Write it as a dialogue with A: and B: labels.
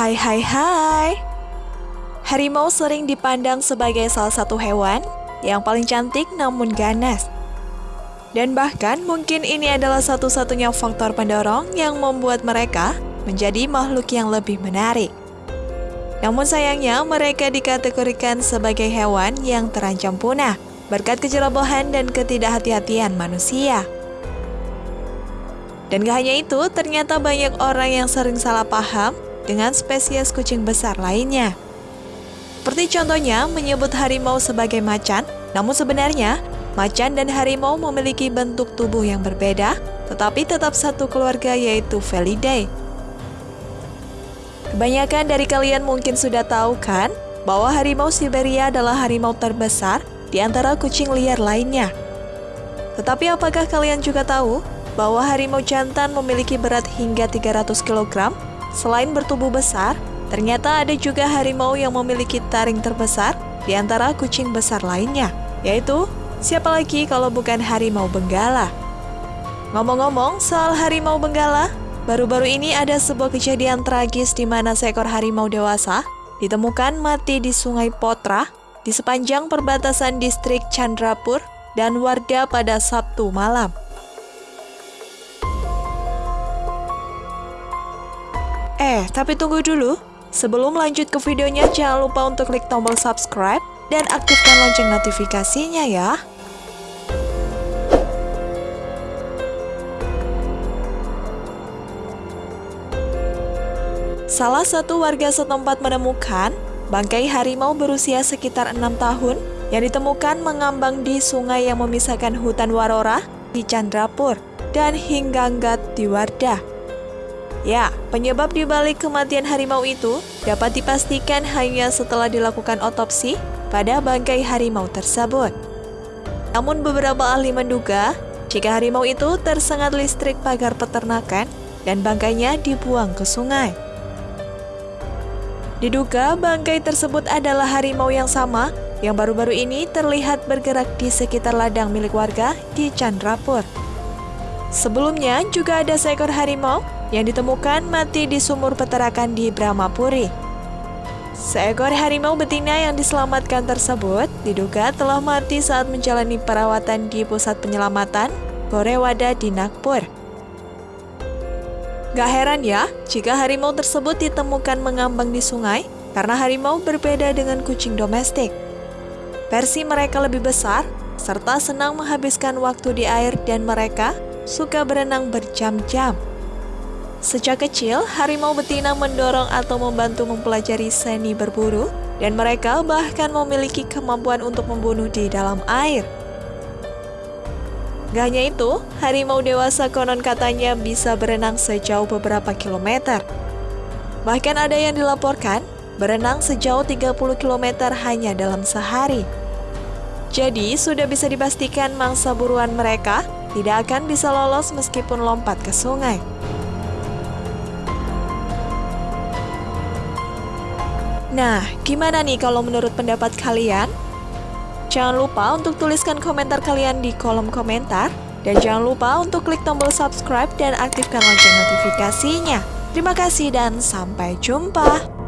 A: Hai hai hai Harimau sering dipandang sebagai salah satu hewan yang paling cantik namun ganas. Dan bahkan mungkin ini adalah satu-satunya faktor pendorong yang membuat mereka menjadi makhluk yang lebih menarik. Namun sayangnya mereka dikategorikan sebagai hewan yang terancam punah berkat kecerobohan dan ketidakhati-hatian manusia. Dan gak hanya itu, ternyata banyak orang yang sering salah paham dengan spesies kucing besar lainnya. Seperti contohnya menyebut harimau sebagai macan, namun sebenarnya macan dan harimau memiliki bentuk tubuh yang berbeda, tetapi tetap satu keluarga yaitu Felidae. Kebanyakan dari kalian mungkin sudah tahu kan bahwa harimau Siberia adalah harimau terbesar di antara kucing liar lainnya. Tetapi apakah kalian juga tahu bahwa harimau jantan memiliki berat hingga 300 kg. Selain bertubuh besar, ternyata ada juga harimau yang memiliki taring terbesar di antara kucing besar lainnya, yaitu siapa lagi kalau bukan harimau benggala. Ngomong-ngomong soal harimau benggala, baru-baru ini ada sebuah kejadian tragis di mana seekor harimau dewasa ditemukan mati di Sungai Potra di sepanjang perbatasan distrik Chandrapur dan Warda pada Sabtu malam. Eh, tapi tunggu dulu. Sebelum lanjut ke videonya, jangan lupa untuk klik tombol subscribe dan aktifkan lonceng notifikasinya ya. Salah satu warga setempat menemukan bangkai harimau berusia sekitar enam tahun yang ditemukan mengambang di sungai yang memisahkan hutan Warora di Chandrapur dan Hingganggat di Wardah. Ya, penyebab dibalik kematian harimau itu dapat dipastikan hanya setelah dilakukan otopsi pada bangkai harimau tersebut. Namun beberapa ahli menduga jika harimau itu tersengat listrik pagar peternakan dan bangkainya dibuang ke sungai. Diduga bangkai tersebut adalah harimau yang sama yang baru-baru ini terlihat bergerak di sekitar ladang milik warga di Chandrapur. Sebelumnya juga ada seekor harimau yang ditemukan mati di sumur peternakan di Brahmapuri. Seekor harimau betina yang diselamatkan tersebut diduga telah mati saat menjalani perawatan di pusat penyelamatan Borewada di Nagpur. Gak heran ya jika harimau tersebut ditemukan mengambang di sungai karena harimau berbeda dengan kucing domestik. Versi mereka lebih besar serta senang menghabiskan waktu di air dan mereka suka berenang berjam-jam. Sejak kecil, harimau betina mendorong atau membantu mempelajari seni berburu, dan mereka bahkan memiliki kemampuan untuk membunuh di dalam air. Gak hanya itu, harimau dewasa konon katanya bisa berenang sejauh beberapa kilometer. Bahkan ada yang dilaporkan berenang sejauh 30 km hanya dalam sehari. Jadi, sudah bisa dipastikan mangsa buruan mereka tidak akan bisa lolos meskipun lompat ke sungai. Nah, gimana nih kalau menurut pendapat kalian? Jangan lupa untuk tuliskan komentar kalian di kolom komentar. Dan jangan lupa untuk klik tombol subscribe dan aktifkan lonceng notifikasinya. Terima kasih dan sampai jumpa.